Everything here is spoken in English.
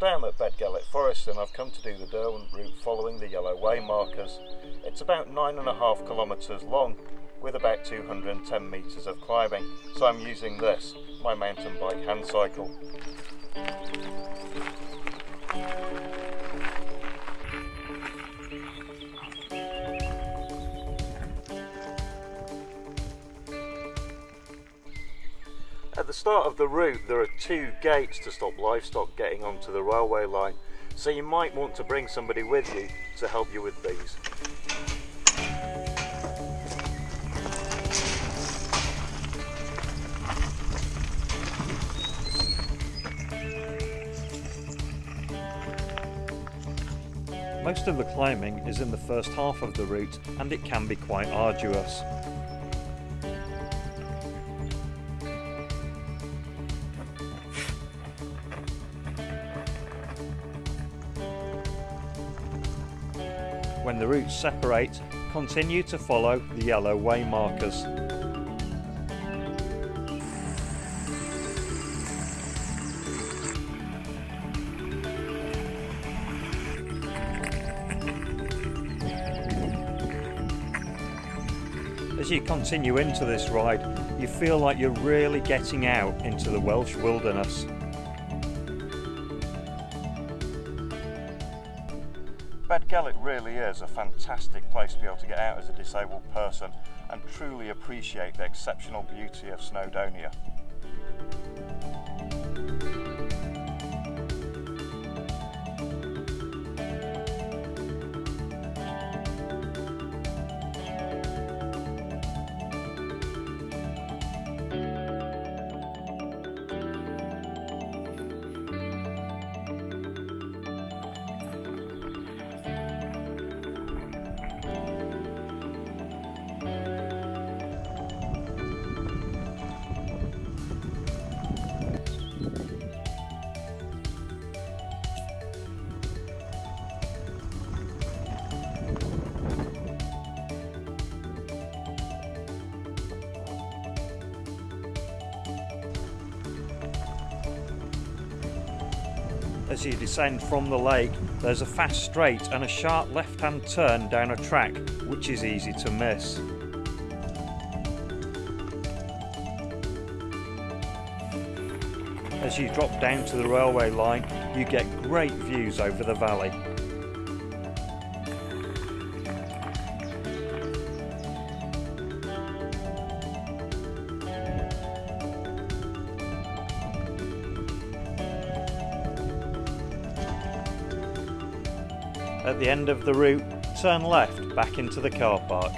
Today I'm at Beddgelert Forest and I've come to do the Derwent route following the yellow way markers. It's about nine and a half kilometres long with about 210 metres of climbing. So I'm using this, my mountain bike hand cycle. The start of the route there are two gates to stop livestock getting onto the railway line so you might want to bring somebody with you to help you with these. Most of the climbing is in the first half of the route and it can be quite arduous. When the routes separate, continue to follow the yellow way markers. As you continue into this ride, you feel like you're really getting out into the Welsh wilderness. Beddgelert really is a fantastic place to be able to get out as a disabled person and truly appreciate the exceptional beauty of Snowdonia. As you descend from the lake, there's a fast straight and a sharp left-hand turn down a track, which is easy to miss. As you drop down to the railway line, you get great views over the valley. At the end of the route, turn left back into the car park.